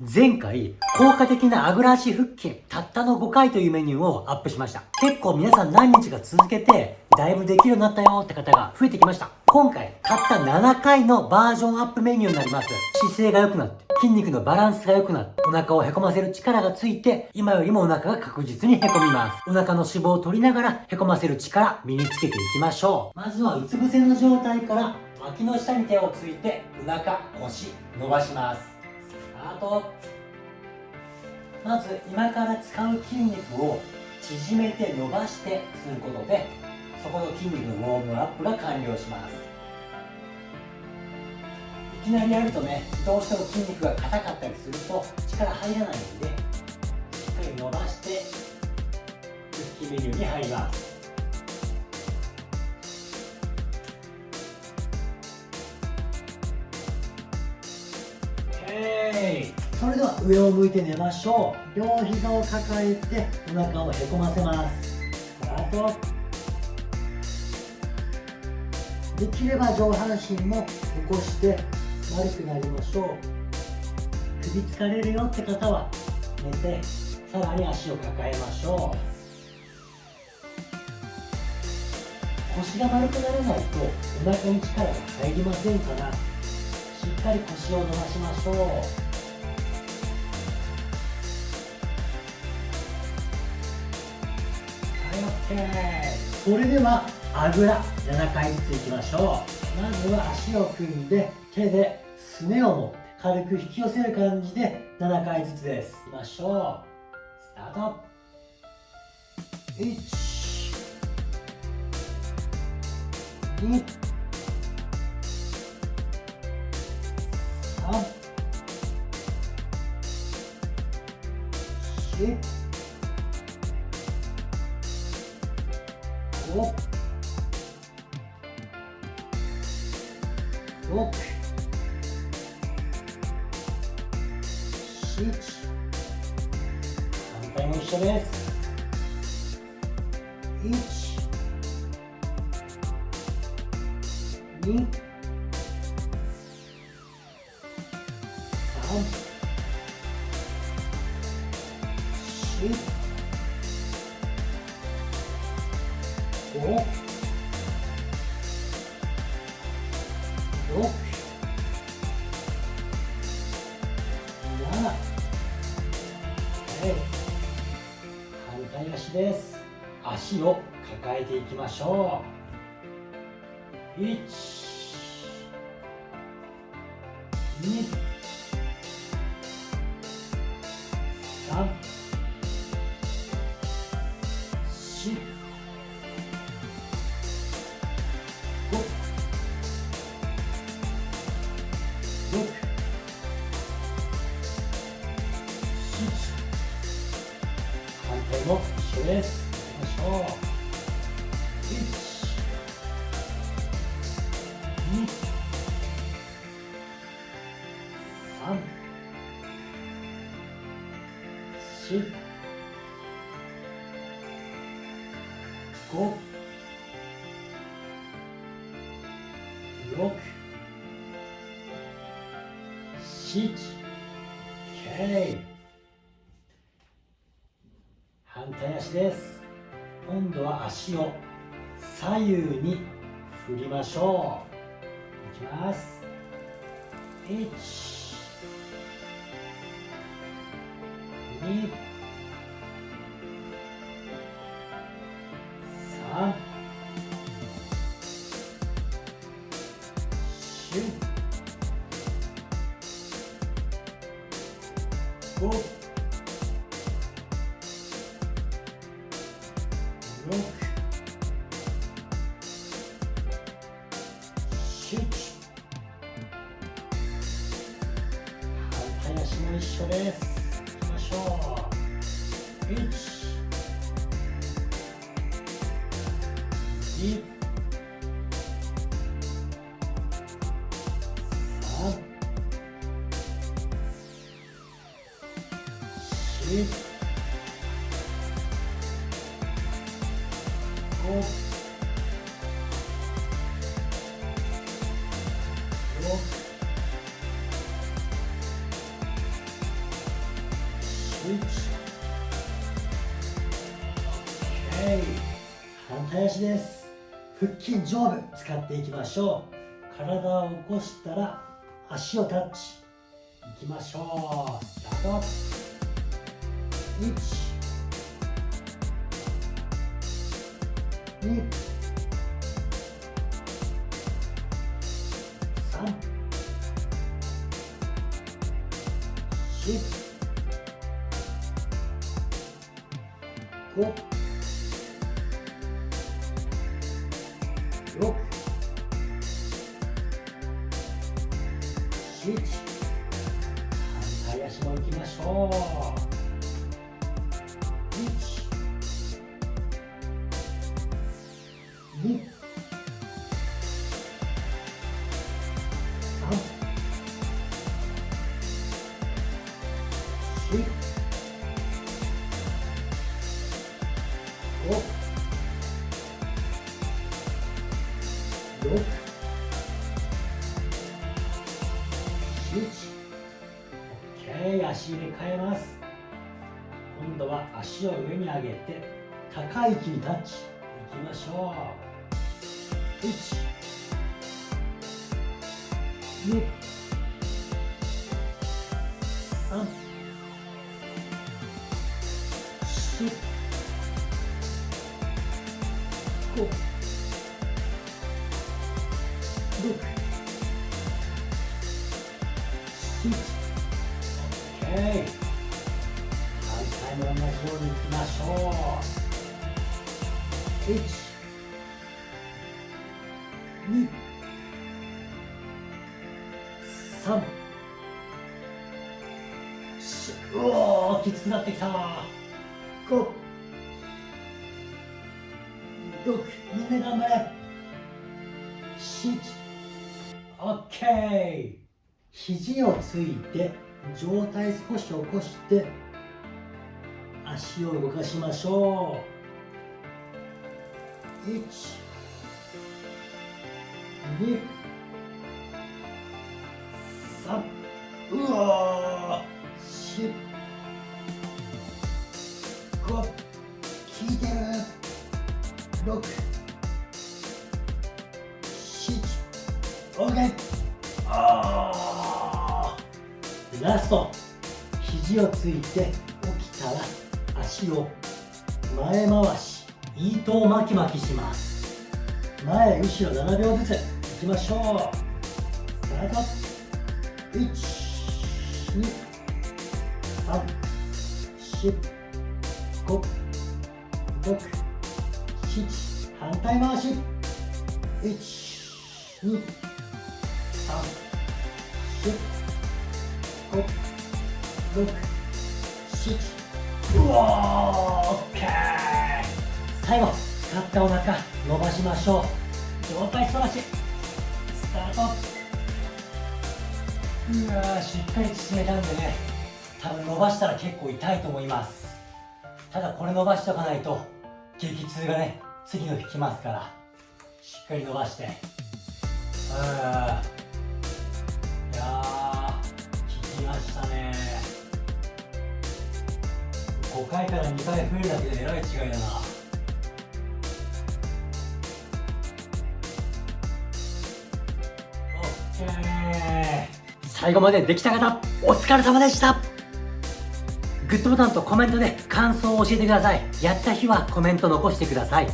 前回、効果的なあぐら足腹筋、たったの5回というメニューをアップしました。結構皆さん何日か続けて、だいぶできるようになったよって方が増えてきました。今回、たった7回のバージョンアップメニューになります。姿勢が良くなって、筋肉のバランスが良くなって、お腹をへこませる力がついて、今よりもお腹が確実にへこみます。お腹の脂肪を取りながら、へこませる力、身につけていきましょう。まずは、うつ伏せの状態から、脇の下に手をついて、お腹、腰、伸ばします。スタート。まず今から使う筋肉を縮めて伸ばしてすることでそこの筋肉のウォームアップが完了しますいきなりやるとねどうしても筋肉が硬かったりすると力入らないのでしっかり伸ばして腹筋メニューに入りますそれでは上を向いて寝ましょう。両膝を抱えてお腹をへこませます。スタート。できれば上半身も起こして丸くなりましょう。首疲れるよって方は寝てさらに足を抱えましょう。腰が丸くならないとお腹に力が入りませんからしっかり腰を伸ばしましょう。それではあぐら7回ずついきましょう。まずは足を組んで手ですねを持って軽く引き寄せる感じで7回ずつですいきましょう。スタート。1 2 3 4 5 6 7反対も一緒です1 2足です足を抱えてい。きましょう1 2 3 3 4 5 6 7 OK 反対足です。今度は足を左右に振りましょう。いきます。1 2 3 4 5六、七、反対足も一緒です。二、三、四、五、六、七、反対足です腹筋上部使っていきましょう。体を起こしたら足をタッチいきましょう。スタート1 2 3 4 5 5 6 7 OK 足入れ替えます。今度は足を上に上げて高い息にタッチ。いきましょう。1 2 3 4 5 6 7 OK 反対も同じようにいきましょう。1 2 3 4うおーきつくなってきた。5 6みんな頑張れ7 OK 肘をついて上体少し起こして足を動かしましょう。1 2 3うわ4 5効いてる。6 7 OK あラスト。肘をついて起きたら足を前回し糸を巻き巻きします。前後ろ7秒ずつ。いきましょう。スタート1 2 3 4 5 6反対回し。1 2 3 4 5 6 7うわー OK 最後使ったお腹伸ばしましょう。上体反らし。スタート。うわしっかり縮めたんでね。多分伸ばしたら結構痛いと思います。ただこれ伸ばしとかないと激痛がね次の日来ますからしっかり伸ばして。あいや効きましたね。5回から2回増えるだけでえらい違いだな。オッケー。最後までできた方お疲れ様でした。グッドボタンとコメントで感想を教えてください。やった日はコメント残してください。